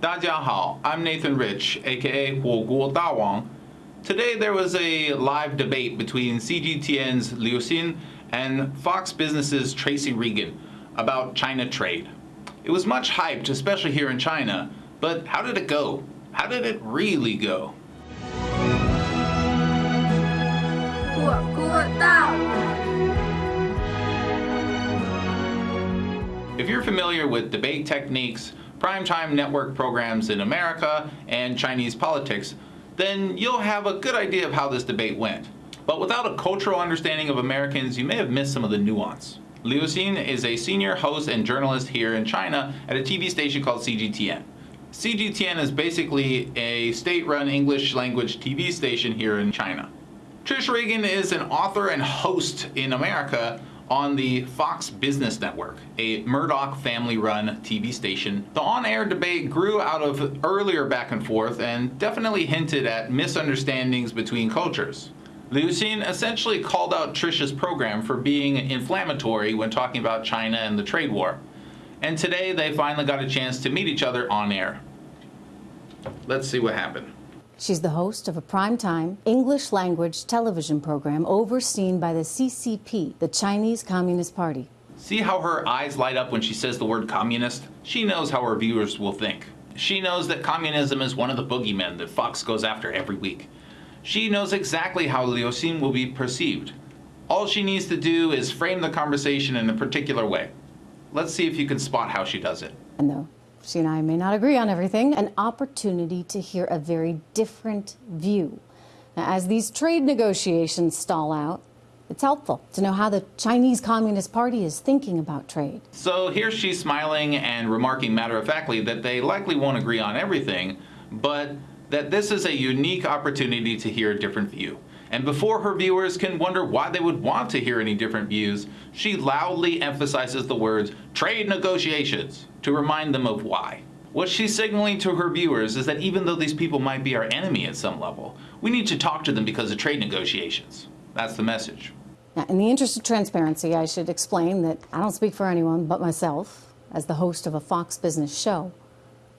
大家好, I'm Nathan Rich, aka Huo Today there was a live debate between CGTN's Liu Xin and Fox Business's Trish Regan about China trade. It was much hyped, especially here in China, but how did it go? How did it really go? Huo If you're familiar with debate techniques, primetime network programs in America, and Chinese politics, then you'll have a good idea of how this debate went. But without a cultural understanding of Americans, you may have missed some of the nuance. Liu Xin is a senior host and journalist here in China at a TV station called CGTN. CGTN is basically a state-run English language TV station here in China. Trish Regan is an author and host in America on the Fox Business Network, a Murdoch family-run TV station. The on-air debate grew out of earlier back and forth and definitely hinted at misunderstandings between cultures. Liu Xin essentially called out Trish's program for being inflammatory when talking about China and the trade war. And today they finally got a chance to meet each other on air. Let's see what happened. She's the host of a primetime English language television program overseen by the CCP, the Chinese Communist Party. See how her eyes light up when she says the word communist? She knows how her viewers will think. She knows that communism is one of the boogeymen that Fox goes after every week. She knows exactly how Liu Xin will be perceived. All she needs to do is frame the conversation in a particular way. Let's see if you can spot how she does it. Though she and I may not agree on everything, an opportunity to hear a very different view. Now, as these trade negotiations stall out, it's helpful to know how the Chinese Communist Party is thinking about trade. So here she's smiling and remarking matter-of-factly that they likely won't agree on everything, but that this is a unique opportunity to hear a different view. And before her viewers can wonder why they would want to hear any different views, she loudly emphasizes the words trade negotiations to remind them of why. What she's signaling to her viewers is that even though these people might be our enemy at some level, we need to talk to them because of trade negotiations. That's the message. Now, in the interest of transparency, I should explain that I don't speak for anyone but myself as the host of a Fox Business show.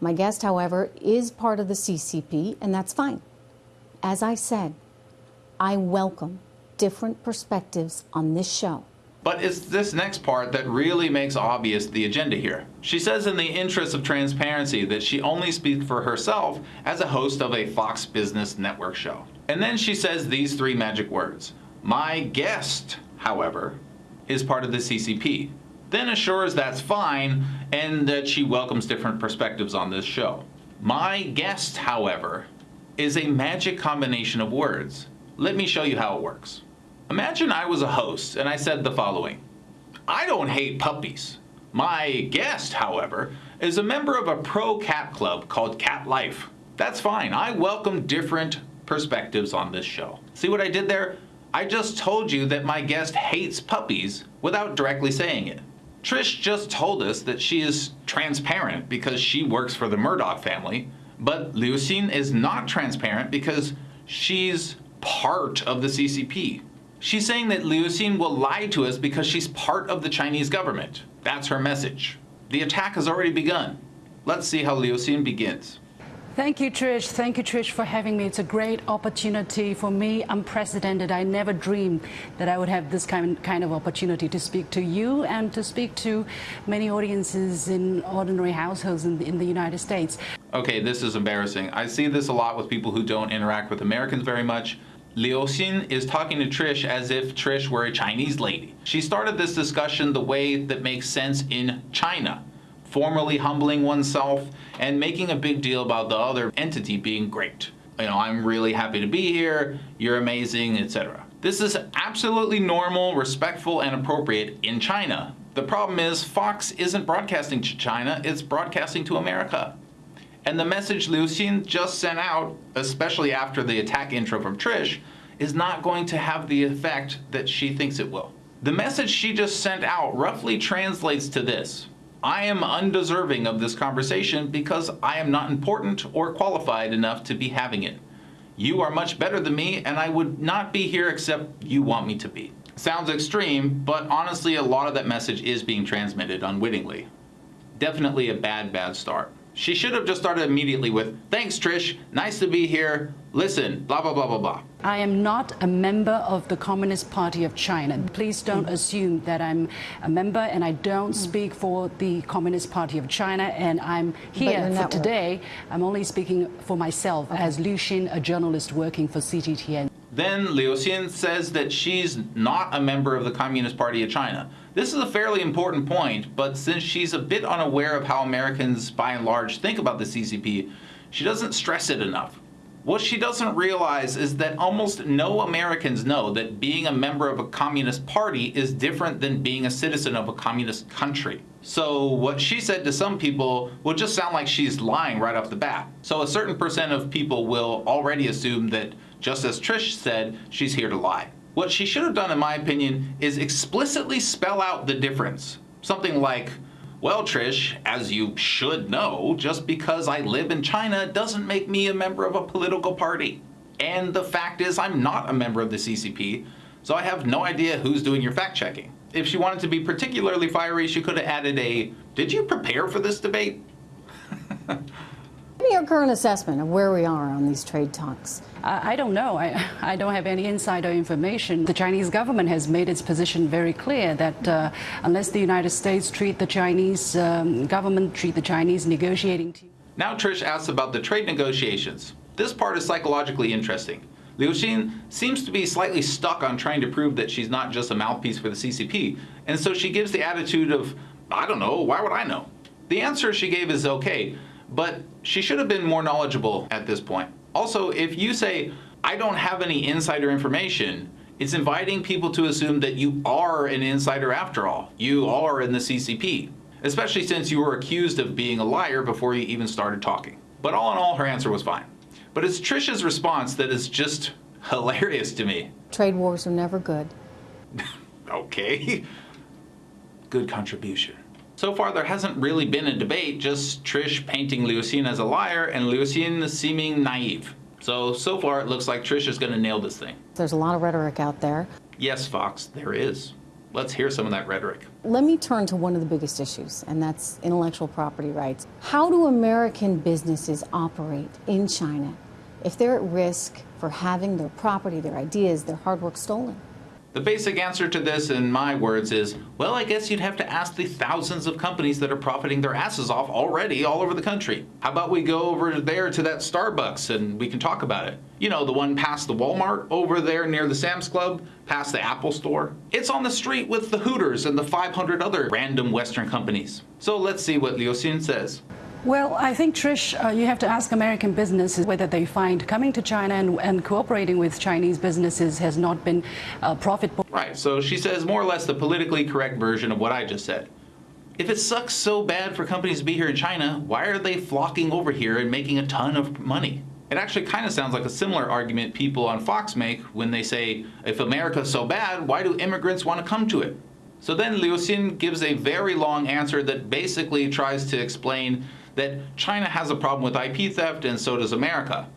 My guest, however, is part of the CCP, and that's fine. As I said, I welcome different perspectives on this show. But it's this next part that really makes obvious the agenda here. She says in the interest of transparency that she only speaks for herself as a host of a Fox Business Network show. And then she says these three magic words. My guest, however, is part of the CCP. Then assures that's fine and that she welcomes different perspectives on this show. My guest, however, is a magic combination of words. Let me show you how it works. Imagine I was a host and I said the following. I don't hate puppies. My guest, however, is a member of a pro-cat club called Cat Life. That's fine. I welcome different perspectives on this show. See what I did there? I just told you that my guest hates puppies without directly saying it. Trish just told us that she is transparent because she works for the Murdoch family, but Xin is not transparent because she's part of the CCP. She's saying that Liu Xin will lie to us because she's part of the Chinese government. That's her message. The attack has already begun. Let's see how Liu Xin begins. Thank you, Trish. Thank you, Trish, for having me. It's a great opportunity for me, unprecedented. I never dreamed that I would have this kind, kind of opportunity to speak to you and to speak to many audiences in ordinary households in the, in the United States. Okay, this is embarrassing. I see this a lot with people who don't interact with Americans very much. Liu Xin is talking to Trish as if Trish were a Chinese lady. She started this discussion the way that makes sense in China, formally humbling oneself and making a big deal about the other entity being great. You know, I'm really happy to be here, you're amazing, etc. This is absolutely normal, respectful, and appropriate in China. The problem is Fox isn't broadcasting to China, it's broadcasting to America. And the message Liu Xin just sent out, especially after the attack intro from Trish, is not going to have the effect that she thinks it will. The message she just sent out roughly translates to this. I am undeserving of this conversation because I am not important or qualified enough to be having it. You are much better than me and I would not be here except you want me to be. Sounds extreme, but honestly a lot of that message is being transmitted unwittingly. Definitely a bad, bad start. She should have just started immediately with, thanks Trish, nice to be here, listen, blah, blah, blah, blah, blah. I am not a member of the Communist Party of China. Please don't Mm. assume that I'm a member and I don't speak for the Communist Party of China and I'm here for today. I'm only speaking for myself as Liu Xin, a journalist working for CGTN. Then Liu Xin says that she's not a member of the Communist Party of China. This is a fairly important point, but since she's a bit unaware of how Americans by and large think about the CCP, she doesn't stress it enough. What she doesn't realize is that almost no Americans know that being a member of a communist party is different than being a citizen of a communist country. So what she said to some people will just sound like she's lying right off the bat. So a certain percent of people will already assume that, just as Trish said, she's here to lie. What she should have done, in my opinion, is explicitly spell out the difference. Something like, well, Trish, as you should know, just because I live in China doesn't make me a member of a political party. And the fact is, I'm not a member of the CCP, so I have no idea who's doing your fact checking. If she wanted to be particularly fiery, she could have added a, did you prepare for this debate? Give me your current assessment of where we are on these trade talks. I, I don't know. I, I don't have any insider information. The Chinese government has made its position very clear that uh, unless the United States treat the Chinese um, government, treat the Chinese negotiating team. Now Trish asks about the trade negotiations. This part is psychologically interesting. Liu Xin seems to be slightly stuck on trying to prove that she's not just a mouthpiece for the CCP, and so she gives the attitude of, I don't know, why would I know? The answer she gave is okay, but she should have been more knowledgeable at this point. Also, if you say, I don't have any insider information, it's inviting people to assume that you are an insider after all. You are in the CCP, especially since you were accused of being a liar before you even started talking. But all in all, her answer was fine. But it's Trish's response that is just hilarious to me. Trade wars are never good. Okay. Good contribution. So far, there hasn't really been a debate, just Trish painting Liu Xin as a liar and Liu Xin seeming naive. So, so far, it looks like Trish is going to nail this thing. There's a lot of rhetoric out there. Yes, Fox, there is. Let's hear some of that rhetoric. Let me turn to one of the biggest issues, and that's intellectual property rights. How do American businesses operate in China if they're at risk for having their property, their ideas, their hard work stolen? The basic answer to this, in my words, is well, I guess you'd have to ask the thousands of companies that are profiting their asses off already all over the country. How about we go over there to that Starbucks and we can talk about it? You know, the one past the Walmart, over there near the Sam's Club, past the Apple Store. It's on the street with the Hooters and the 500 other random Western companies. So let's see what Liu Xin says. Well, I think, Trish, uh, you have to ask American businesses whether they find coming to China and, and cooperating with Chinese businesses has not been uh, profitable. Right, so she says more or less the politically correct version of what I just said. If it sucks so bad for companies to be here in China, why are they flocking over here and making a ton of money? It actually kind of sounds like a similar argument people on Fox make when they say, if America's so bad, why do immigrants want to come to it? So then Liu Xin gives a very long answer that basically tries to explain that China has a problem with IP theft and so does America.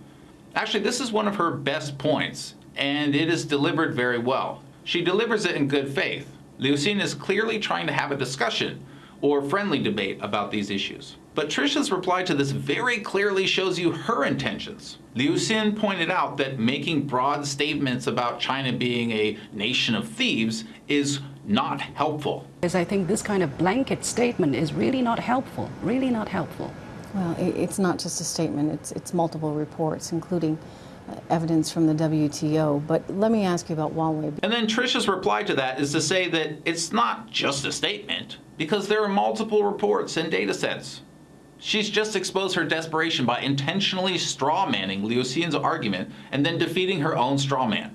Actually, this is one of her best points, and it is delivered very well. She delivers it in good faith. Liu Xin is clearly trying to have a discussion or friendly debate about these issues. But Trish's reply to this very clearly shows you her intentions. Liu Xin pointed out that making broad statements about China being a nation of thieves is not helpful. Because I think this kind of blanket statement is really not helpful, really not helpful. Well, it's not just a statement, it's, it's multiple reports, including uh, evidence from the WTO. But let me ask you about Huawei. And then Trish's reply to that is to say that it's not just a statement, because there are multiple reports and data sets. She's just exposed her desperation by intentionally straw manning Liu Xin's argument and then defeating her own straw man.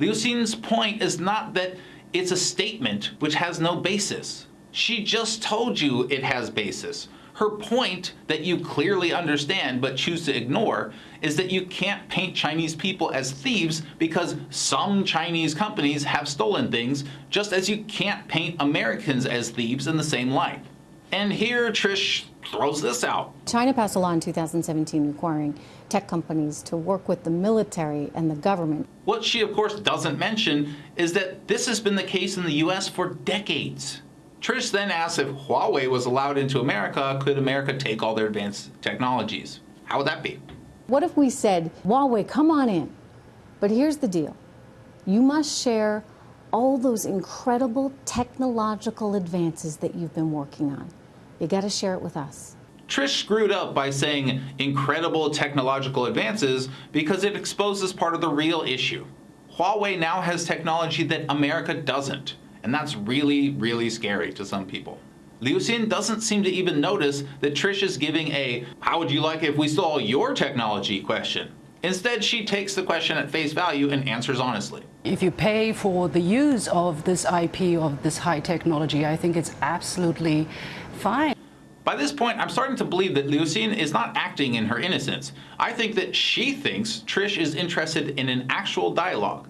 Liu Xin's point is not that it's a statement which has no basis. She just told you it has basis. Her point that you clearly understand but choose to ignore is that you can't paint Chinese people as thieves because some Chinese companies have stolen things, just as you can't paint Americans as thieves in the same light. And here Trish throws this out. China passed a law in 2017 requiring tech companies to work with the military and the government. What she, of course, doesn't mention is that this has been the case in the US for decades. Trish then asks if Huawei was allowed into America, could America take all their advanced technologies? How would that be? What if we said, Huawei, come on in? But here's the deal you must share all those incredible technological advances that you've been working on. You got to share it with us. Trish screwed up by saying incredible technological advances because it exposes part of the real issue. Huawei now has technology that America doesn't, and that's really, really scary to some people. Liu Xin doesn't seem to even notice that Trish is giving a how would you like if we stole your technology question. Instead, she takes the question at face value and answers honestly. If you pay for the use of this IP, of this high technology, I think it's absolutely fine. By this point, I'm starting to believe that Liu Xin is not acting in her innocence. I think that she thinks Trish is interested in an actual dialogue.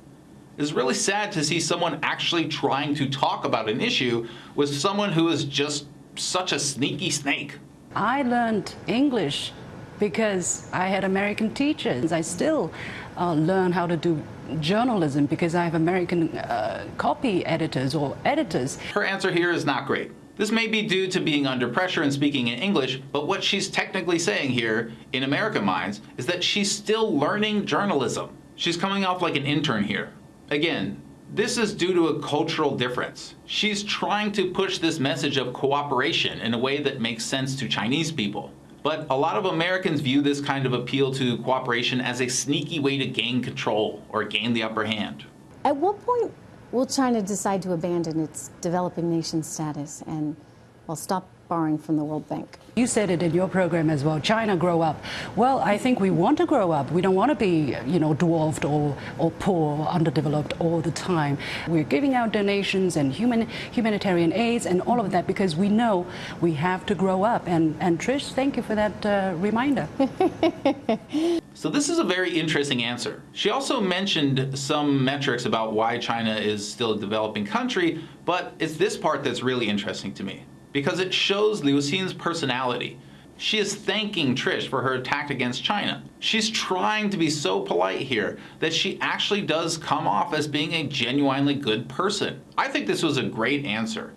It's really sad to see someone actually trying to talk about an issue with someone who is just such a sneaky snake. I learned English because I had American teachers. I still uh, learn how to do journalism because I have American uh, copy editors or editors. Her answer here is not great. This may be due to being under pressure and speaking in English, but what she's technically saying here, in American minds, is that she's still learning journalism. She's coming off like an intern here. Again, this is due to a cultural difference. She's trying to push this message of cooperation in a way that makes sense to Chinese people. But a lot of Americans view this kind of appeal to cooperation as a sneaky way to gain control or gain the upper hand. At what point will China decide to abandon its developing nation status and, well, stop borrowing from the World Bank? You said it in your program as well. China grow up. Well, I think we want to grow up. We don't want to be, you know, dwarfed or, or poor, underdeveloped all the time. We're giving out donations and human humanitarian aids and all of that because we know we have to grow up. And, and Trish, thank you for that uh, reminder. So this is a very interesting answer. She also mentioned some metrics about why China is still a developing country, but it's this part that's really interesting to me because it shows Liu Xin's personality. She is thanking Trish for her attack against China. She's trying to be so polite here that she actually does come off as being a genuinely good person. I think this was a great answer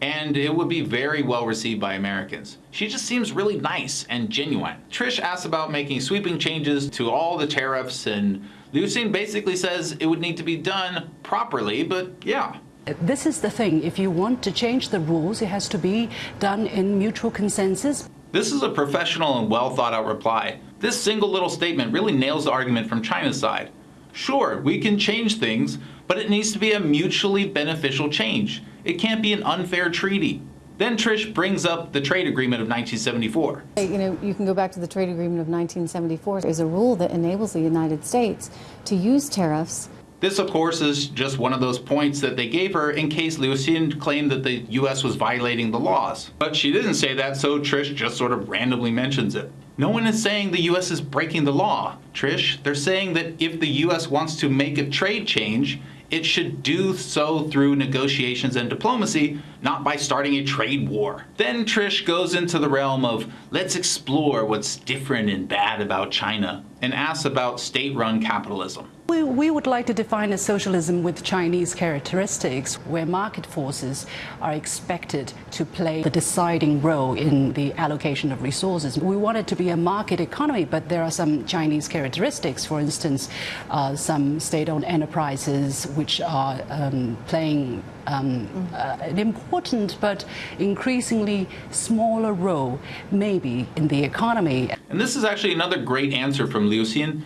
and it would be very well received by Americans. She just seems really nice and genuine. Trish asks about making sweeping changes to all the tariffs and Liu Xin basically says it would need to be done properly, but yeah, This is the thing. If you want to change the rules, it has to be done in mutual consensus. This is a professional and well thought out reply. This single little statement really nails the argument from China's side. Sure, we can change things, but it needs to be a mutually beneficial change. It can't be an unfair treaty. Then Trish brings up the trade agreement of 1974. You know, you can go back to the trade agreement of 1974. There's a rule that enables the United States to use tariffs This, of course, is just one of those points that they gave her in case Liu Xin claimed that the US was violating the laws. But she didn't say that, so Trish just sort of randomly mentions it. No one is saying the US is breaking the law, Trish. They're saying that if the US wants to make a trade change, it should do so through negotiations and diplomacy, not by starting a trade war. Then Trish goes into the realm of let's explore what's different and bad about China and asks about state run capitalism. We, we would like to define a socialism with Chinese characteristics where market forces are expected to play the deciding role in the allocation of resources. We want it to be a market economy, but there are some Chinese characteristics. For instance, uh, some state owned enterprises which are um, playing um, uh, an important but increasingly smaller role, maybe, in the economy. And this is actually another great answer from Liu Xin,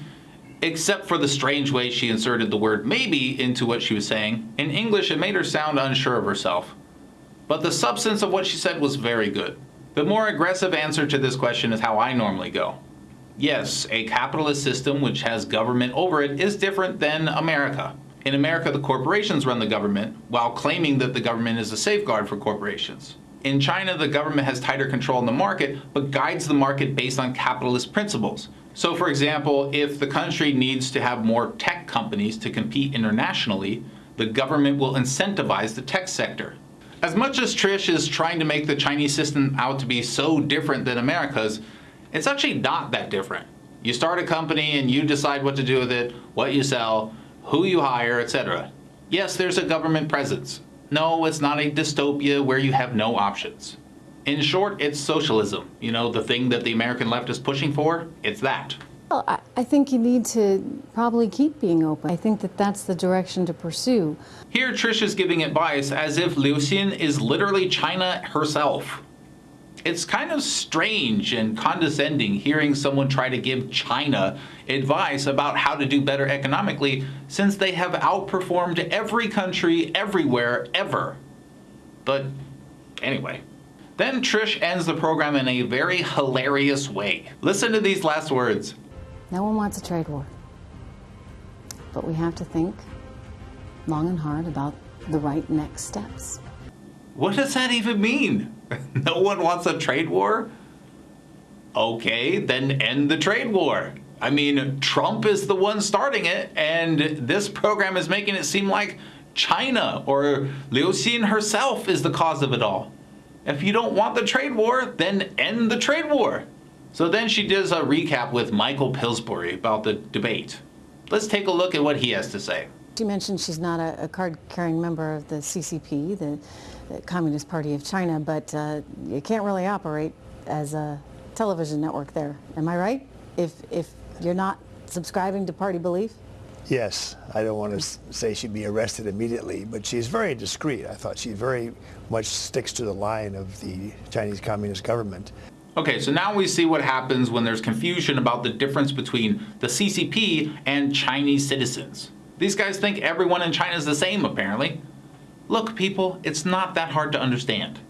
except for the strange way she inserted the word maybe into what she was saying. In English, it made her sound unsure of herself. But the substance of what she said was very good. The more aggressive answer to this question is how I normally go. Yes, a capitalist system which has government over it is different than America. In America, the corporations run the government while claiming that the government is a safeguard for corporations. In China, the government has tighter control in the market, but guides the market based on capitalist principles. So, for example, if the country needs to have more tech companies to compete internationally, the government will incentivize the tech sector. As much as Trish is trying to make the Chinese system out to be so different than America's, it's actually not that different. You start a company and you decide what to do with it, what you sell, who you hire, etc. Yes, there's a government presence. No, it's not a dystopia where you have no options. In short, it's socialism. You know, the thing that the American left is pushing for? It's that. Well, I, I think you need to probably keep being open. I think that that's the direction to pursue. Here, Trish is giving advice as if Liu Xin is literally China herself. It's kind of strange and condescending hearing someone try to give China advice about how to do better economically since they have outperformed every country everywhere ever. But anyway. Then Trish ends the program in a very hilarious way. Listen to these last words. No one wants a trade war. But we have to think long and hard about the right next steps. What does that even mean? no one wants a trade war? Okay, then end the trade war. I mean, Trump is the one starting it, and this program is making it seem like China or Liu Xin herself is the cause of it all. If you don't want the trade war, then end the trade war. So then she does a recap with Michael Pillsbury about the debate. Let's take a look at what he has to say. She mentioned she's not a, a card-carrying member of the CCP, the, the Communist Party of China, but uh, you can't really operate as a television network there. Am I right? If, if you're not subscribing to party belief? Yes, I don't want to say she'd be arrested immediately, but she's very discreet. I thought she very much sticks to the line of the Chinese Communist government. Okay, so now we see what happens when there's confusion about the difference between the CCP and Chinese citizens. These guys think everyone in China is the same, apparently. Look, people, it's not that hard to understand.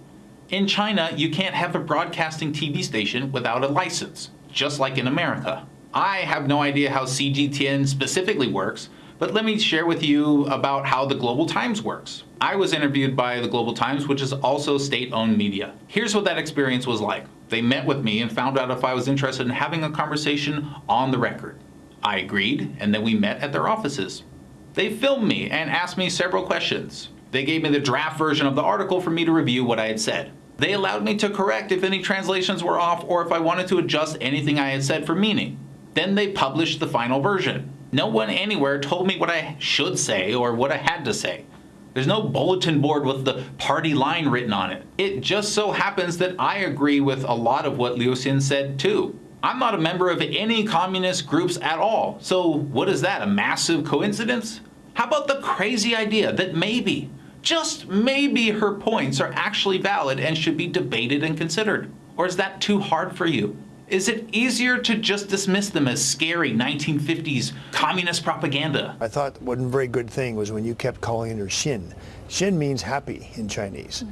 In China, you can't have a broadcasting TV station without a license, just like in America. I have no idea how CGTN specifically works, but let me share with you about how the Global Times works. I was interviewed by the Global Times, which is also state-owned media. Here's what that experience was like. They met with me and found out if I was interested in having a conversation on the record. I agreed, and then we met at their offices. They filmed me and asked me several questions. They gave me the draft version of the article for me to review what I had said. They allowed me to correct if any translations were off or if I wanted to adjust anything I had said for meaning. Then they published the final version. No one anywhere told me what I should say or what I had to say. There's no bulletin board with the party line written on it. It just so happens that I agree with a lot of what Liu Xin said too. I'm not a member of any communist groups at all. So what is that, a massive coincidence? How about the crazy idea that maybe, just maybe her points are actually valid and should be debated and considered? Or is that too hard for you? Is it easier to just dismiss them as scary 1950s communist propaganda? I thought one very good thing was when you kept calling her Xin. Xin means happy in Chinese.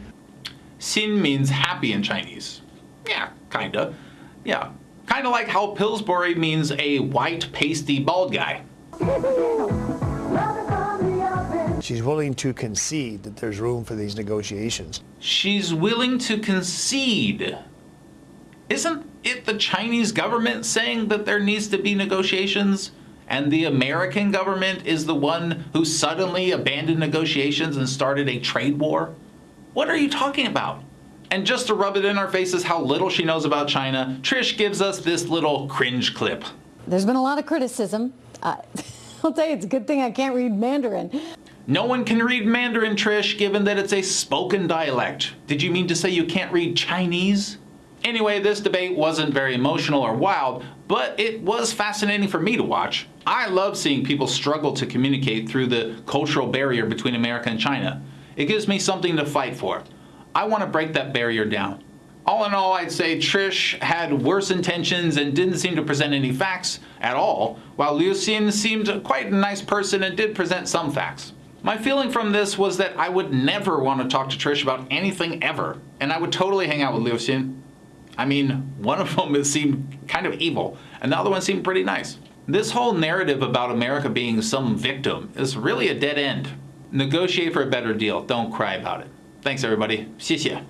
Xin means happy in Chinese. Yeah, kinda. Yeah, kinda like how Pillsbury means a white, pasty, bald guy. She's willing to concede that there's room for these negotiations. She's willing to concede. Isn't it the Chinese government saying that there needs to be negotiations? And the American government is the one who suddenly abandoned negotiations and started a trade war? What are you talking about? And just to rub it in our faces how little she knows about China, Trish gives us this little cringe clip. There's been a lot of criticism. Uh, I'll tell you, it's a good thing I can't read Mandarin. No one can read Mandarin, Trish, given that it's a spoken dialect. Did you mean to say you can't read Chinese? Anyway, this debate wasn't very emotional or wild, but it was fascinating for me to watch. I love seeing people struggle to communicate through the cultural barrier between America and China. It gives me something to fight for. I want to break that barrier down. All in all, I'd say Trish had worse intentions and didn't seem to present any facts at all, while Liu Xin seemed quite a nice person and did present some facts. My feeling from this was that I would never want to talk to Trish about anything ever, and I would totally hang out with Liu Xin. I mean, one of them seemed kind of evil, and the other one seemed pretty nice. This whole narrative about America being some victim is really a dead end. Negotiate for a better deal. Don't cry about it. Thanks, everybody. 谢谢.